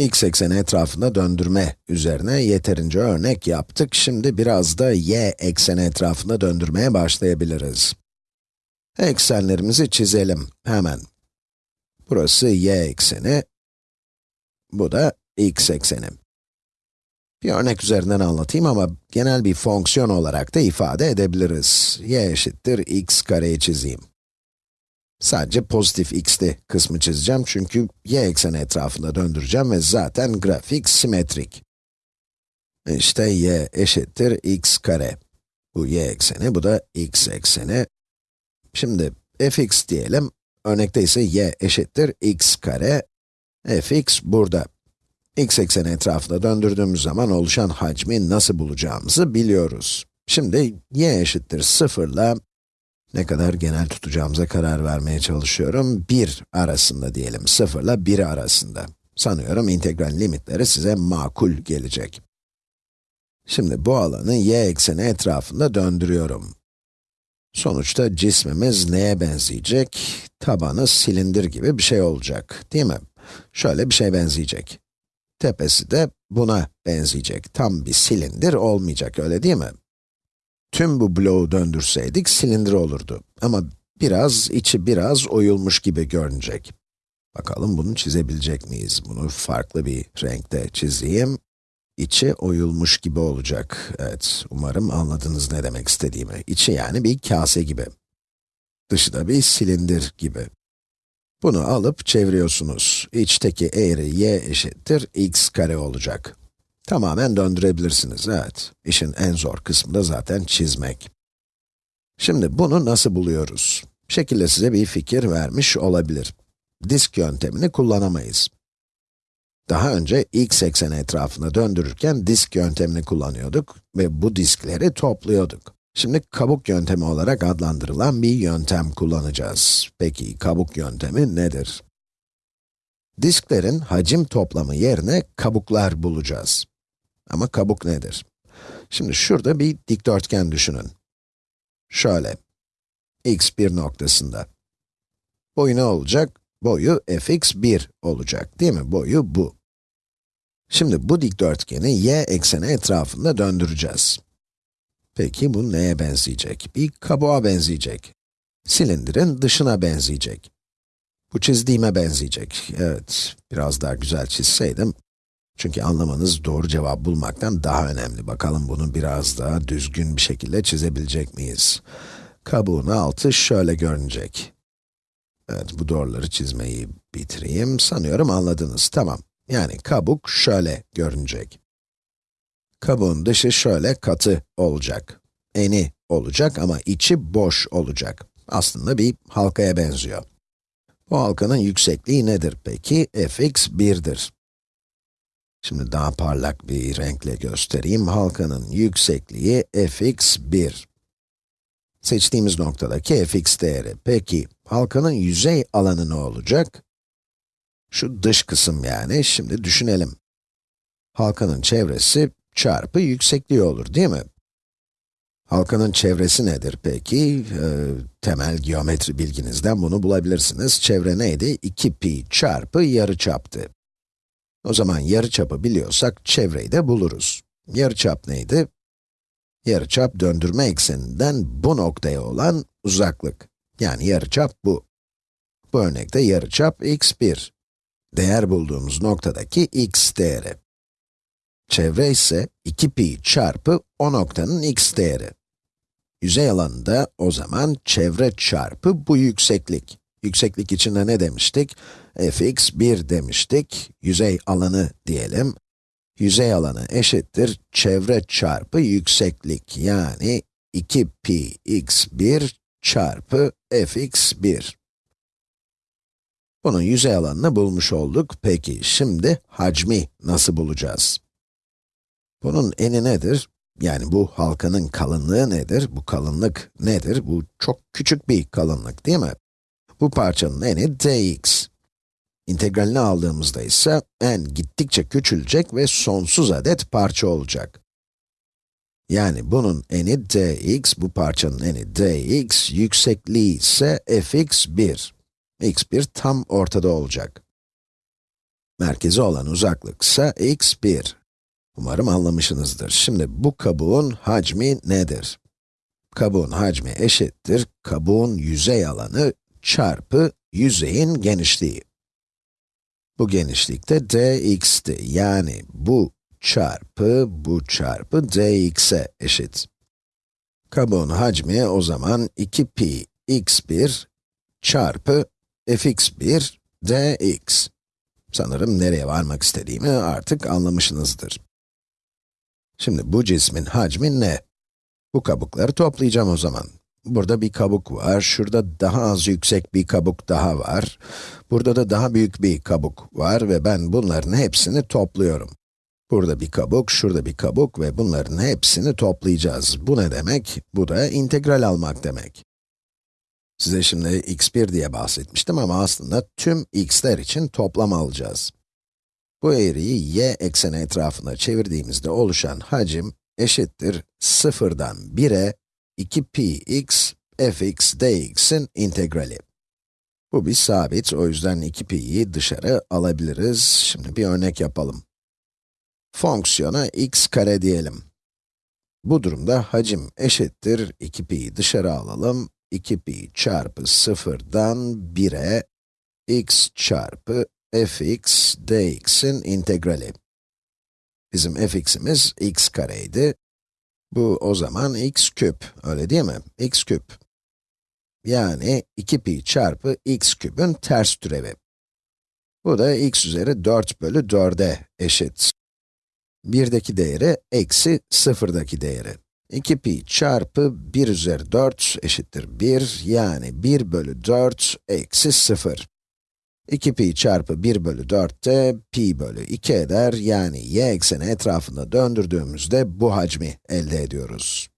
x ekseni etrafında döndürme üzerine yeterince örnek yaptık. Şimdi biraz da y ekseni etrafında döndürmeye başlayabiliriz. Eksenlerimizi çizelim hemen. Burası y ekseni, bu da x ekseni. Bir örnek üzerinden anlatayım ama genel bir fonksiyon olarak da ifade edebiliriz. y eşittir x kareyi çizeyim. Sadece pozitif x'li kısmı çizeceğim çünkü y ekseni etrafında döndüreceğim ve zaten grafik simetrik. İşte y eşittir x kare. Bu y ekseni, bu da x ekseni. Şimdi fx diyelim, örnekte ise y eşittir x kare. fx burada. x ekseni etrafında döndürdüğümüz zaman oluşan hacmi nasıl bulacağımızı biliyoruz. Şimdi y eşittir 0 ile ne kadar genel tutacağımıza karar vermeye çalışıyorum. 1 arasında diyelim, 0 ile 1 arasında. Sanıyorum integral limitleri size makul gelecek. Şimdi bu alanı y ekseni etrafında döndürüyorum. Sonuçta cismimiz neye benzeyecek? Tabanı silindir gibi bir şey olacak, değil mi? Şöyle bir şey benzeyecek. Tepesi de buna benzeyecek. Tam bir silindir olmayacak, öyle değil mi? Tüm bu bloğu döndürseydik silindir olurdu. Ama biraz, içi biraz oyulmuş gibi görünecek. Bakalım bunu çizebilecek miyiz? Bunu farklı bir renkte çizeyim. İçi oyulmuş gibi olacak. Evet, umarım anladınız ne demek istediğimi. İçi yani bir kase gibi. Dışı da bir silindir gibi. Bunu alıp çeviriyorsunuz. İçteki eğri y eşittir x kare olacak. Tamamen döndürebilirsiniz, evet. İşin en zor kısmı da zaten çizmek. Şimdi bunu nasıl buluyoruz? Şekilde size bir fikir vermiş olabilir. Disk yöntemini kullanamayız. Daha önce x ekseni etrafında döndürürken disk yöntemini kullanıyorduk ve bu diskleri topluyorduk. Şimdi kabuk yöntemi olarak adlandırılan bir yöntem kullanacağız. Peki kabuk yöntemi nedir? Disklerin hacim toplamı yerine kabuklar bulacağız. Ama kabuk nedir? Şimdi şurada bir dikdörtgen düşünün. Şöyle, x1 noktasında. Boyu ne olacak? Boyu fx1 olacak, değil mi? Boyu bu. Şimdi bu dikdörtgeni y ekseni etrafında döndüreceğiz. Peki bu neye benzeyecek? Bir kabuğa benzeyecek. Silindirin dışına benzeyecek. Bu çizdiğime benzeyecek. Evet, biraz daha güzel çizseydim. Çünkü anlamanız doğru cevap bulmaktan daha önemli. Bakalım bunu biraz daha düzgün bir şekilde çizebilecek miyiz? Kabuğun altı şöyle görünecek. Evet, bu doğruları çizmeyi bitireyim. Sanıyorum anladınız. Tamam. Yani kabuk şöyle görünecek. Kabuğun dışı şöyle katı olacak. Eni olacak ama içi boş olacak. Aslında bir halkaya benziyor. Bu halkanın yüksekliği nedir peki? fx 1'dir. Şimdi daha parlak bir renkle göstereyim. Halkanın yüksekliği fx 1. Seçtiğimiz noktadaki fx değeri. Peki, halkanın yüzey alanı ne olacak? Şu dış kısım yani, şimdi düşünelim. Halkanın çevresi çarpı yüksekliği olur, değil mi? Halkanın çevresi nedir peki? Ee, temel geometri bilginizden bunu bulabilirsiniz. Çevre neydi? 2pi çarpı yarıçaptı. O zaman yarıçapı biliyorsak çevreyi de buluruz. Yarıçap neydi? Yarıçap döndürme ekseninden bu noktaya olan uzaklık. Yani yarıçap bu. Bu örnekte yarıçap x1. Değer bulduğumuz noktadaki x değeri. Çevre ise 2pi çarpı o noktanın x değeri. Yüzey alanında o zaman çevre çarpı bu yükseklik. Yükseklik içinde ne demiştik? fx 1 demiştik. Yüzey alanı diyelim. Yüzey alanı eşittir çevre çarpı yükseklik. Yani 2pi x1 çarpı fx1. Bunun yüzey alanını bulmuş olduk. Peki, şimdi hacmi nasıl bulacağız? Bunun eni nedir? Yani bu halkanın kalınlığı nedir? Bu kalınlık nedir? Bu çok küçük bir kalınlık değil mi? Bu parçanın eni dx. İntegralini aldığımızda ise n gittikçe küçülecek ve sonsuz adet parça olacak. Yani bunun eni dx, bu parçanın eni dx, yüksekliği ise fx1. x1 tam ortada olacak. Merkezi olan uzaklık ise x1. Umarım anlamışsınızdır. Şimdi bu kabuğun hacmi nedir? Kabuğun hacmi eşittir, kabuğun yüzey alanı çarpı yüzeyin genişliği. Bu genişlikte dx'ti. Yani bu çarpı bu çarpı dx'e eşit. Kabuğun hacmi o zaman 2pi x1 çarpı fx1 dx. Sanırım nereye varmak istediğimi artık anlamışsınızdır. Şimdi bu cismin hacmi ne? Bu kabukları toplayacağım o zaman. Burada bir kabuk var, şurada daha az yüksek bir kabuk daha var. Burada da daha büyük bir kabuk var ve ben bunların hepsini topluyorum. Burada bir kabuk, şurada bir kabuk ve bunların hepsini toplayacağız. Bu ne demek? Bu da integral almak demek. Size şimdi x1 diye bahsetmiştim ama aslında tüm x'ler için toplam alacağız. Bu eğriyi y ekseni etrafında çevirdiğimizde oluşan hacim eşittir 0'dan 1'e 2px fx dx'in integrali. Bu bir sabit, o yüzden 2pi'yi dışarı alabiliriz. Şimdi bir örnek yapalım. Fonksiyona x kare diyelim. Bu durumda hacim eşittir 2pi'yi dışarı alalım. 2pi çarpı 0'dan 1'e x çarpı fx dx'in integrali. Bizim fx'imiz x kareydi. Bu o zaman x küp, öyle değil mi? x küp. Yani 2pi çarpı x küpün ters türevi. Bu da x üzeri 4 bölü 4'e eşit. 1'deki değeri eksi 0'daki değeri. 2pi çarpı 1 üzeri 4 eşittir 1, yani 1 bölü 4 eksi 0. 2pi çarpı 1 bölü 4 de pi bölü 2 eder, yani y ekseni etrafında döndürdüğümüzde bu hacmi elde ediyoruz.